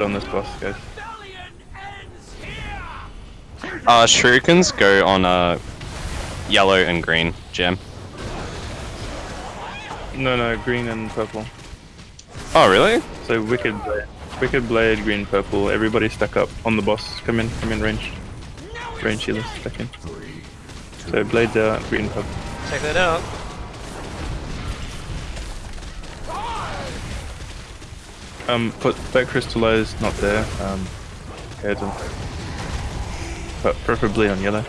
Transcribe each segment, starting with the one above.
on this boss, guys. Uh, shurikens go on uh, yellow and green gem. No, no, green and purple. Oh, really? So wicked, blade, wicked blade, green, purple. Everybody stack up on the boss. Come in, come in, range, range healers, stack in. So blades out, green, purple. Check that out. Um, put back crystallized, not there. Um, head and, but preferably on yellow.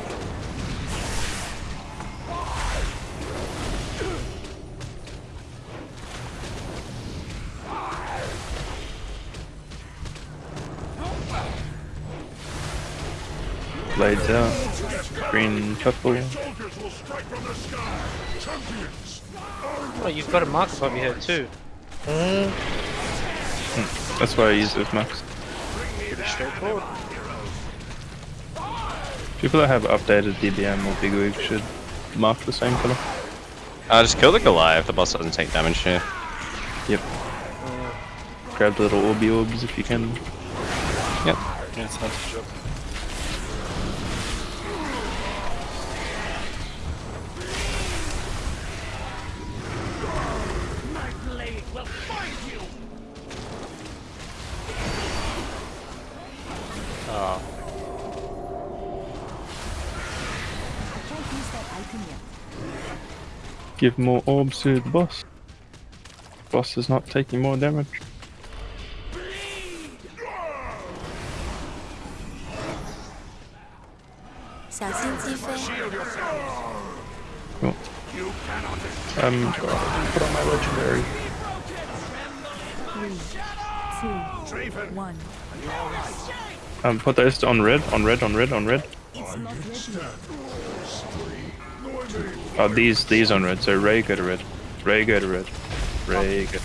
Blades out. Green, purple. Oh, you've got a mark above your head too. That's why I use those max. Pretty straightforward. People that have updated DBM or Bigwig should mark the same color. Uh, just kill the Goliath. If the boss doesn't take damage here. Yep. Grab the little orby orbs if you can. Yep. Yeah, it's not a joke. Oh, Can't use that item yet. Give more orbs to the boss. Boss is not taking more damage. Cool. Um, put on my legendary. Three, two, one. Um, put those on red, on red, on red, on red. Oh, these, these on red. So Ray go to red. Ray go to red. Ray go.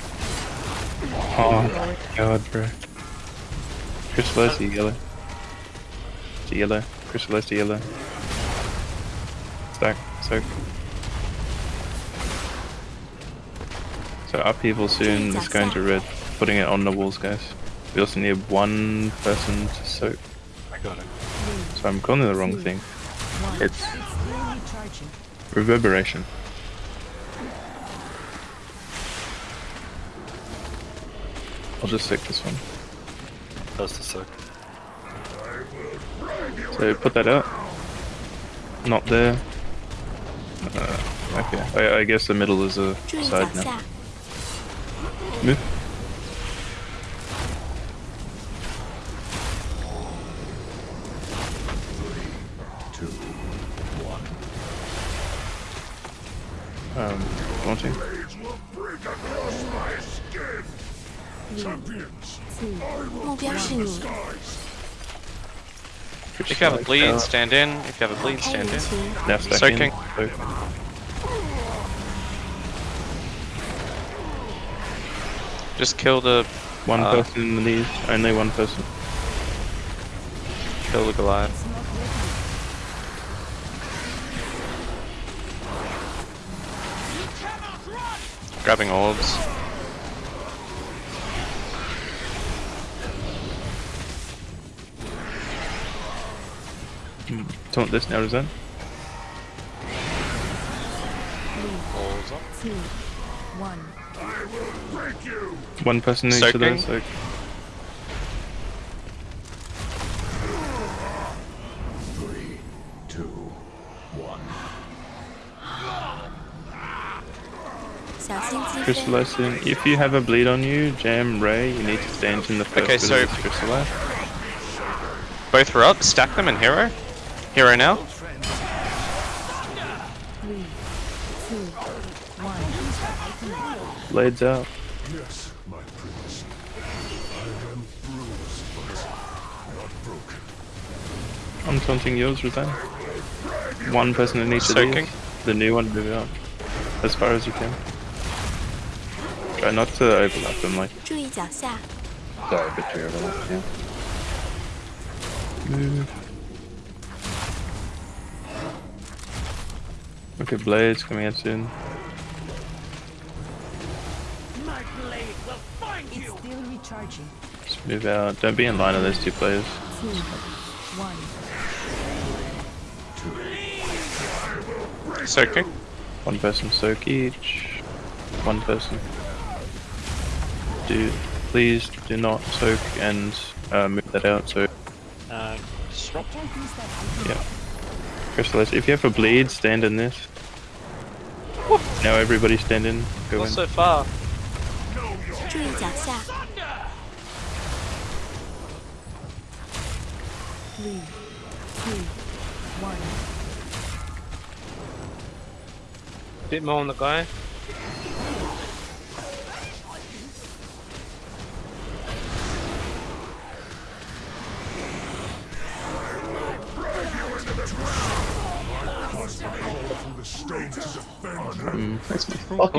Oh my god, bro. Crystallize to yellow. To yellow. Crystallize to yellow. Stack. Soak. So upheaval soon is going to red. Putting it on the walls, guys. We also need one person to soak. I got it. So I'm calling the wrong thing. It's reverberation. I'll just soak this one. That's the soak. So put that out. Not there. Uh, okay, I, I guess the middle is a side now. Move. Um, won't champions If you have a bleed, stand in. If you have a bleed, stand in. Now Soaking. In. Just kill the... One uh, person in the knees. Only one person. Kill the Goliath. Grabbing orbs. Hmm. Taunt this now, is that? Two. One. One person in each of Soaking. those. Crystallizing. If you have a bleed on you, Jam, Ray, you need to stand in the first Okay, so- crystallize. Both are up. Stack them in hero. Hero now. Three. Two. One. Item yet. Blades out. Yes, my prince. I am bruised, but not broken. I'm taunting yours, Razan. One person in each of Soaking. these. The new one, move out. As far as you can. Try not uh, to overlap them, like. Sorry, but you overlap, yeah. Move. Okay, Blade's coming in soon. My blade will find you. It's still recharging. Just move out. Don't be in line with those two players. Two, one. Soaking. One person soak each. One person do please do not soak and uh, move that out so uh, yeah crystallize if you have a bleed stand in this now everybody stand in go not in. so far Three, two, one. Bit more on the guy. Stage to defend you.